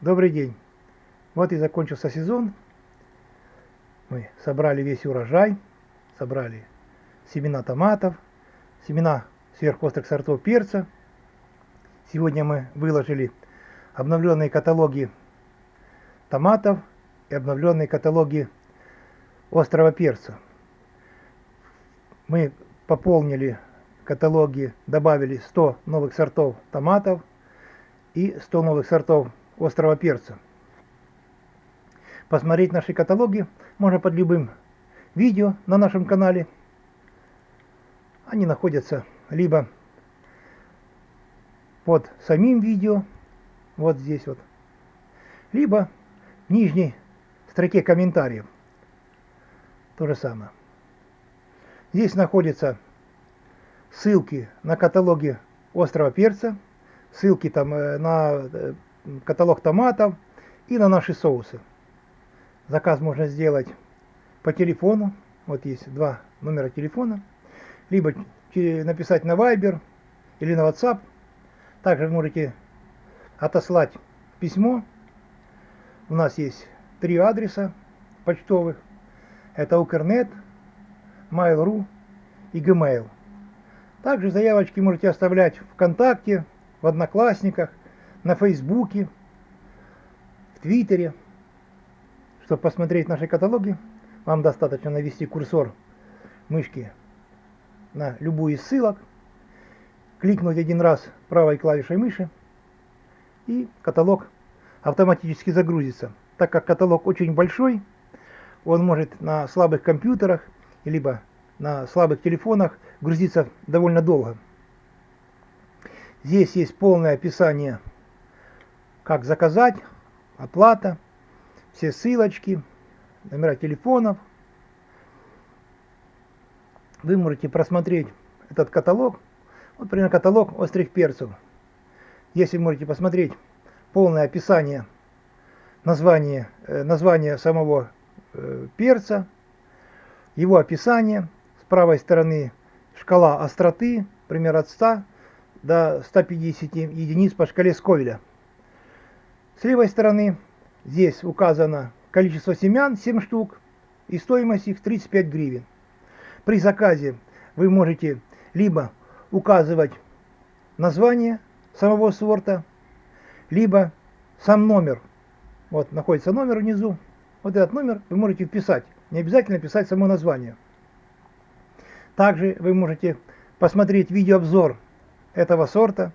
Добрый день. Вот и закончился сезон. Мы собрали весь урожай, собрали семена томатов, семена сверхострых сортов перца. Сегодня мы выложили обновленные каталоги томатов и обновленные каталоги острого перца. Мы пополнили каталоги, добавили 100 новых сортов томатов и 100 новых сортов острого перца. Посмотреть наши каталоги можно под любым видео на нашем канале. Они находятся либо под самим видео, вот здесь вот, либо в нижней строке комментариев. То же самое. Здесь находятся ссылки на каталоги острого перца, ссылки там э, на э, каталог томатов и на наши соусы. Заказ можно сделать по телефону. Вот есть два номера телефона. Либо написать на Viber или на WhatsApp. Также можете отослать письмо. У нас есть три адреса почтовых. Это Укрнет, Mail.ru и Gmail. Также заявочки можете оставлять ВКонтакте, в Одноклассниках, на Фейсбуке, в Твиттере. Чтобы посмотреть наши каталоги, вам достаточно навести курсор мышки на любую из ссылок, кликнуть один раз правой клавишей мыши, и каталог автоматически загрузится. Так как каталог очень большой, он может на слабых компьютерах, либо на слабых телефонах грузиться довольно долго. Здесь есть полное описание как заказать, оплата, все ссылочки, номера телефонов. Вы можете просмотреть этот каталог. Вот, например, каталог острых перцев. Если можете посмотреть полное описание, название, э, название самого э, перца, его описание, с правой стороны шкала остроты, пример от 100 до 150 единиц по шкале Сковеля. С левой стороны здесь указано количество семян 7 штук и стоимость их 35 гривен. При заказе вы можете либо указывать название самого сорта, либо сам номер. Вот находится номер внизу. Вот этот номер вы можете вписать. Не обязательно писать само название. Также вы можете посмотреть видеообзор этого сорта.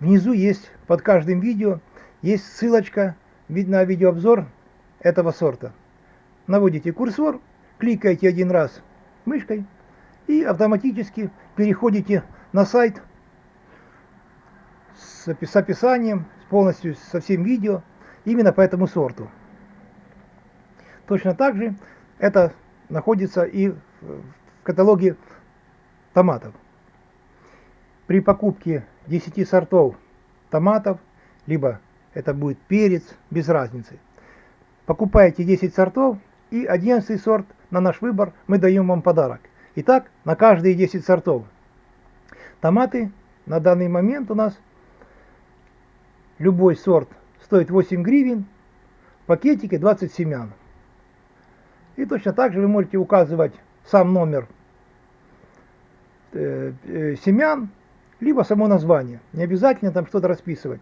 Внизу есть под каждым видео есть ссылочка на видеообзор этого сорта. Наводите курсор, кликаете один раз мышкой и автоматически переходите на сайт с описанием, полностью со всем видео, именно по этому сорту. Точно так же это находится и в каталоге томатов. При покупке 10 сортов томатов, либо это будет перец, без разницы. Покупаете 10 сортов и 11 сорт на наш выбор мы даем вам подарок. Итак, на каждые 10 сортов. Томаты на данный момент у нас любой сорт стоит 8 гривен, в пакетике 20 семян. И точно так же вы можете указывать сам номер э, э, семян, либо само название. Не обязательно там что-то расписывать.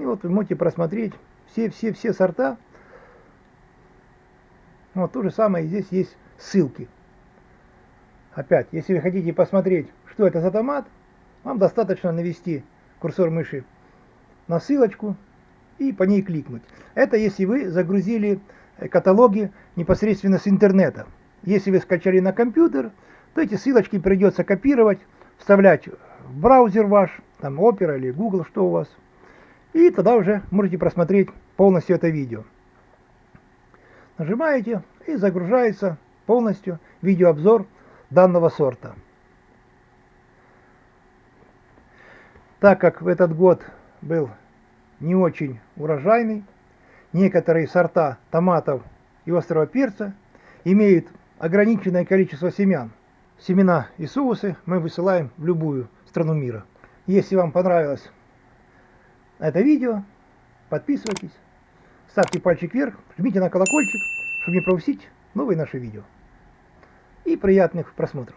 И вот вы можете просмотреть все-все-все сорта. Вот то же самое здесь есть ссылки. Опять, если вы хотите посмотреть, что это за томат, вам достаточно навести курсор мыши на ссылочку и по ней кликнуть. Это если вы загрузили э, каталоги непосредственно с интернета. Если вы скачали на компьютер, то эти ссылочки придется копировать, вставлять в браузер ваш, там Opera или Google, что у вас – и тогда уже можете просмотреть полностью это видео. Нажимаете и загружается полностью видеообзор данного сорта. Так как в этот год был не очень урожайный, некоторые сорта томатов и острого перца имеют ограниченное количество семян. Семена и соусы мы высылаем в любую страну мира. Если вам понравилось это видео, подписывайтесь, ставьте пальчик вверх, жмите на колокольчик, чтобы не пропустить новые наши видео. И приятных просмотров.